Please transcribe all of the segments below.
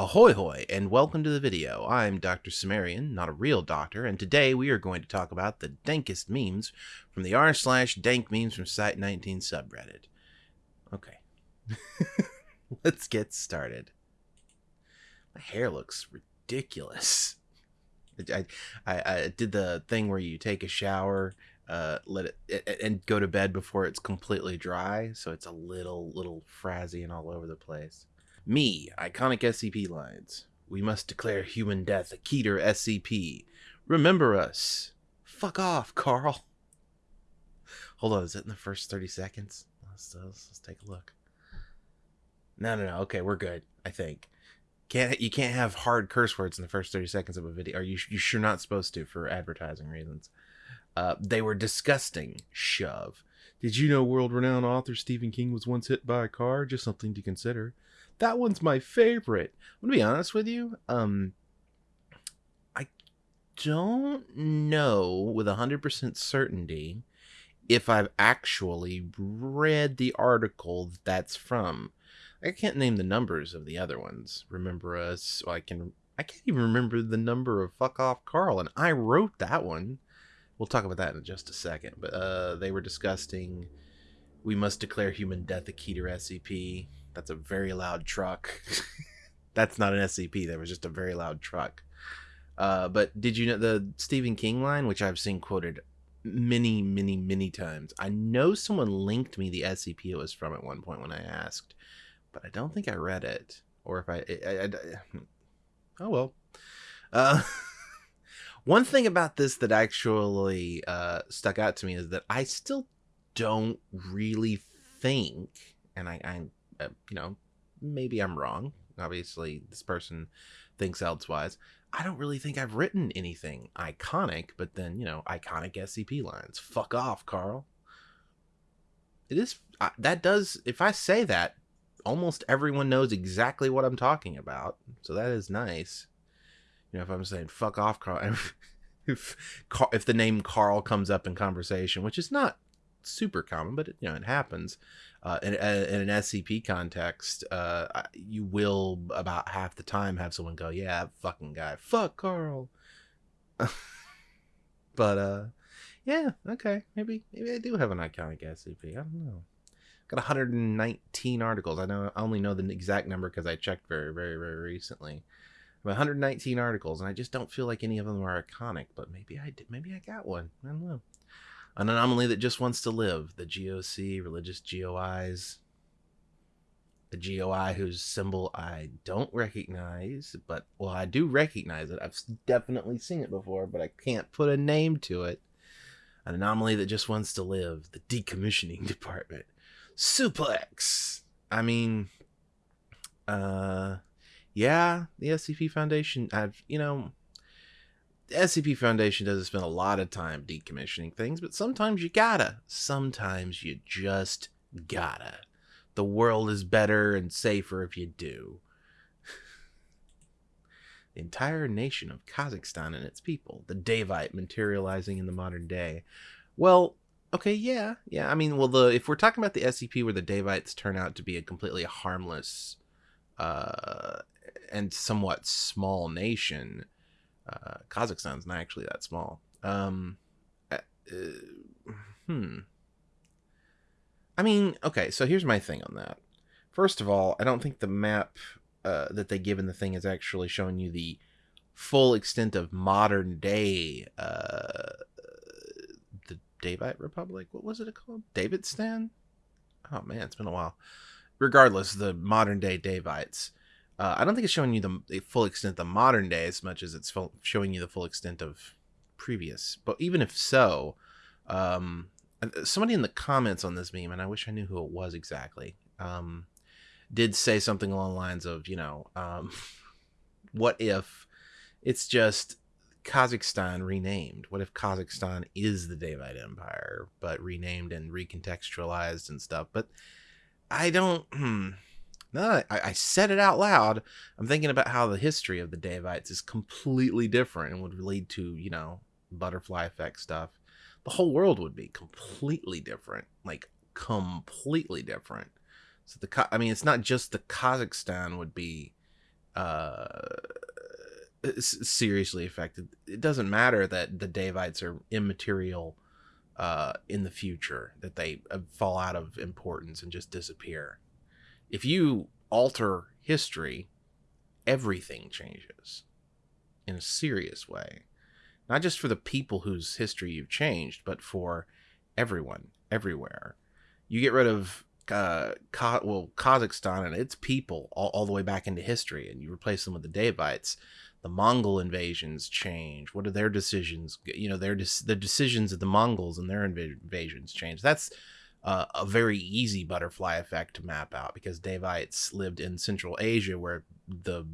Ahoy hoy, and welcome to the video. I'm Dr. Sumerian, not a real doctor, and today we are going to talk about the dankest memes from the r slash dank memes from Site 19 subreddit. Okay. Let's get started. My hair looks ridiculous. I, I, I did the thing where you take a shower, uh, let it, and go to bed before it's completely dry, so it's a little, little frazzy and all over the place. Me, iconic SCP lines. We must declare human death a Keter SCP. Remember us. Fuck off, Carl. Hold on, is it in the first 30 seconds? Let's, let's, let's take a look. No, no, no. Okay, we're good, I think. Can't you can't have hard curse words in the first 30 seconds of a video. Are you you sure not supposed to for advertising reasons? Uh, they were disgusting. Shove. Did you know world-renowned author Stephen King was once hit by a car? Just something to consider. That one's my favorite. I'm gonna be honest with you. Um, I don't know with hundred percent certainty if I've actually read the article that's from. I can't name the numbers of the other ones. Remember us? I can. I can't even remember the number of fuck off Carl, and I wrote that one. We'll talk about that in just a second. But uh, they were disgusting. We must declare human death a Keter SCP. That's a very loud truck. That's not an SCP. That was just a very loud truck. Uh, but did you know the Stephen King line, which I've seen quoted many, many, many times? I know someone linked me the SCP it was from at one point when I asked, but I don't think I read it. Or if I, I, I, I oh well. Uh, one thing about this that actually uh, stuck out to me is that I still don't really think, and I, I you know, maybe I'm wrong. Obviously, this person thinks elsewise. I don't really think I've written anything iconic, but then, you know, iconic SCP lines. Fuck off, Carl. It is, uh, that does, if I say that, almost everyone knows exactly what I'm talking about. So that is nice. You know, if I'm saying fuck off, Carl, if, if the name Carl comes up in conversation, which is not super common, but it, you know, it happens uh, in, uh, in, an SCP context, uh, you will about half the time have someone go, "Yeah, fucking guy, fuck Carl." but uh, yeah, okay, maybe maybe I do have an iconic SCP. I don't know. Got 119 articles. I know I only know the exact number because I checked very very very recently. 119 articles, and I just don't feel like any of them are iconic. But maybe I did. Maybe I got one. I don't know. An anomaly that just wants to live. The GOC, religious GOIs. the GOI whose symbol I don't recognize, but, well, I do recognize it. I've definitely seen it before, but I can't put a name to it. An anomaly that just wants to live. The decommissioning department. Suplex! I mean, uh, yeah, the SCP Foundation, I've, you know, the SCP Foundation doesn't spend a lot of time decommissioning things, but sometimes you gotta. Sometimes you just gotta. The world is better and safer if you do. the entire nation of Kazakhstan and its people, the Daevite materializing in the modern day. Well, okay, yeah, yeah. I mean, well, the if we're talking about the SCP where the Daevites turn out to be a completely harmless uh, and somewhat small nation, uh, Kazakhstan's not actually that small. Um, uh, hmm. I mean, okay, so here's my thing on that. First of all, I don't think the map uh, that they give in the thing is actually showing you the full extent of modern day uh, the Daevite Republic. What was it called? Davidstan? Oh man, it's been a while. Regardless, the modern day Daevites. Uh, I don't think it's showing you the, the, full extent of the modern day as much as it's showing you the full extent of previous. But even if so, um, uh, somebody in the comments on this meme, and I wish I knew who it was exactly, um, did say something along the lines of, you know, um, what if it's just Kazakhstan renamed? What if Kazakhstan is the Daevite Empire, but renamed and recontextualized and stuff? But I don't. Hmm, no, I, I said it out loud. I'm thinking about how the history of the Daevites is completely different and would lead to, you know, butterfly effect stuff. The whole world would be completely different, like completely different. So the, I mean, it's not just the Kazakhstan would be uh, seriously affected. It doesn't matter that the Daevites are immaterial uh, in the future, that they uh, fall out of importance and just disappear. If you alter history, everything changes in a serious way. Not just for the people whose history you've changed, but for everyone, everywhere. You get rid of uh, well, Kazakhstan and its people all, all the way back into history, and you replace them with the Daevites the Mongol invasions change? What are their decisions? You know, their the decisions of the Mongols and their invasions change. That's uh, a very easy butterfly effect to map out because Daevites lived in Central Asia where the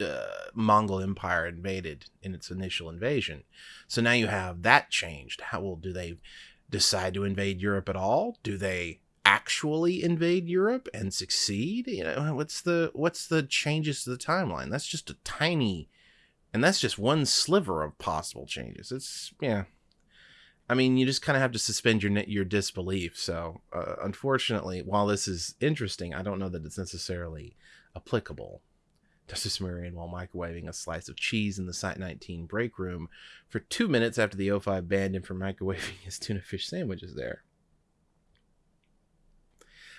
uh, Mongol Empire invaded in its initial invasion. So now you have that changed. How well do they decide to invade Europe at all? Do they actually invade Europe and succeed? You know, what's the what's the changes to the timeline? That's just a tiny and that's just one sliver of possible changes. It's yeah. I mean, you just kind of have to suspend your your disbelief. So, uh, unfortunately, while this is interesting, I don't know that it's necessarily applicable. Justice Sumerian while microwaving a slice of cheese in the Site 19 break room for two minutes after the O5 banned him from microwaving his tuna fish sandwiches there.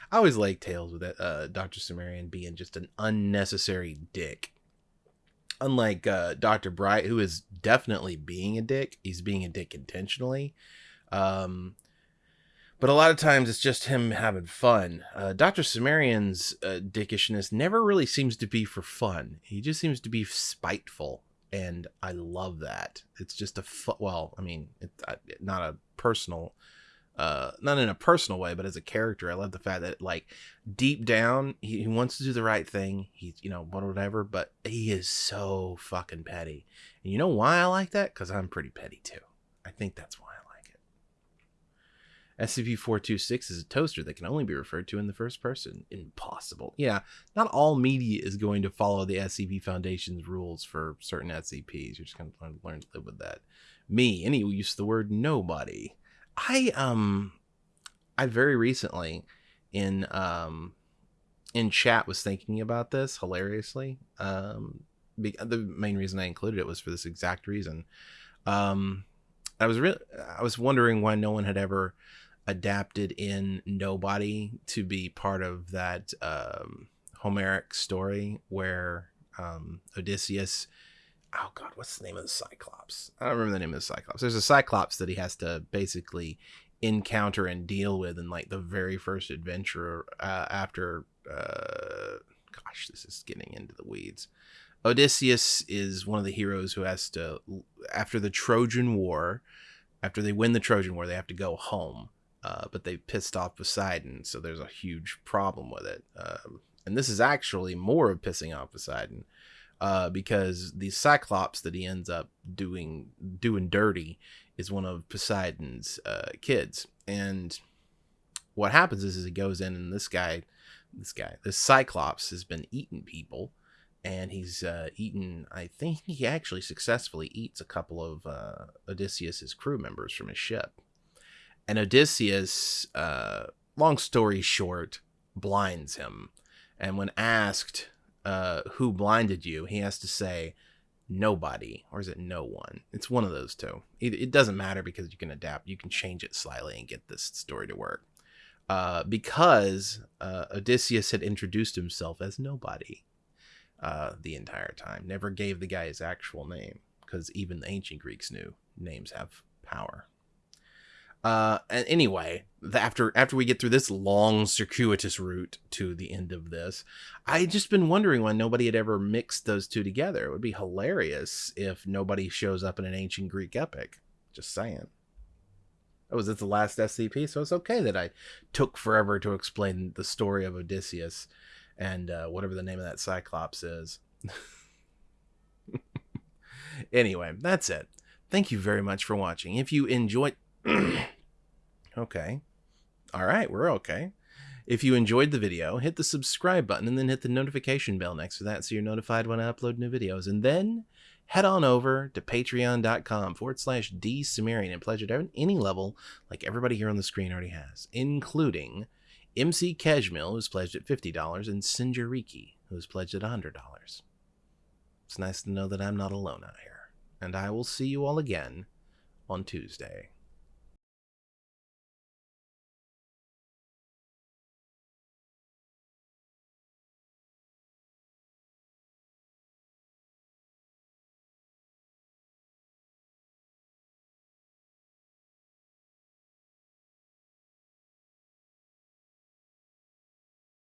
I always like tales with uh, Dr. Sumerian being just an unnecessary dick unlike uh, Dr. Bright, who is definitely being a dick, he's being a dick intentionally. Um, but a lot of times it's just him having fun. Uh, Dr. Sumerian's uh, dickishness never really seems to be for fun. He just seems to be spiteful, and I love that. It's just a fu- well, I mean, it's not a personal uh not in a personal way but as a character i love the fact that like deep down he, he wants to do the right thing. He's you know whatever but he is so fucking petty. And you know why i like that? Because i'm pretty petty too. I think that's why i like it. Scp-426 is a toaster that can only be referred to in the first person. Impossible. Yeah not all media is going to follow the scp foundation's rules for certain scps you're just going to learn to live with that. Me any use of the word nobody I um I very recently in um in chat was thinking about this hilariously. Um be, the main reason I included it was for this exact reason. Um I was really I was wondering why no one had ever adapted in Nobody to be part of that um Homeric story where um Odysseus oh god, what's the name of the Cyclops? I don't remember the name of the Cyclops. There's a Cyclops that he has to basically encounter and deal with in like the very first adventure uh, after. Uh, gosh, this is getting into the weeds. Odysseus is one of the heroes who has to, after the Trojan War, after they win the Trojan War, they have to go home. Uh, but they pissed off Poseidon, so there's a huge problem with it. Um, and this is actually more of pissing off Poseidon uh, because the Cyclops that he ends up doing doing dirty is one of Poseidon's uh, kids, and what happens is, is he goes in and this guy, this guy, this Cyclops has been eating people, and he's uh, eaten. I think he actually successfully eats a couple of uh, Odysseus's crew members from his ship, and Odysseus, uh, long story short, blinds him, and when asked uh, who blinded you, he has to say nobody, or is it no one? It's one of those two. It, it doesn't matter because you can adapt. You can change it slightly and get this story to work. Uh, because uh, Odysseus had introduced himself as nobody uh, the entire time, never gave the guy his actual name, because even the ancient Greeks knew names have power. Uh, and anyway, after after we get through this long circuitous route to the end of this, I just been wondering why nobody had ever mixed those two together. It would be hilarious if nobody shows up in an ancient Greek epic. Just saying. Oh, was it the last SCP? So it's okay that I took forever to explain the story of Odysseus and uh, whatever the name of that Cyclops is. anyway, that's it. Thank you very much for watching. If you enjoyed okay. All right, we're okay. If you enjoyed the video, hit the subscribe button and then hit the notification bell next to that so you're notified when I upload new videos. And then head on over to patreon.com forward slash dsumerian and pledge at any level like everybody here on the screen already has, including MC Kejmil, who's pledged at $50, and Sinjariki, who's pledged at $100. It's nice to know that I'm not alone out here. And I will see you all again on Tuesday.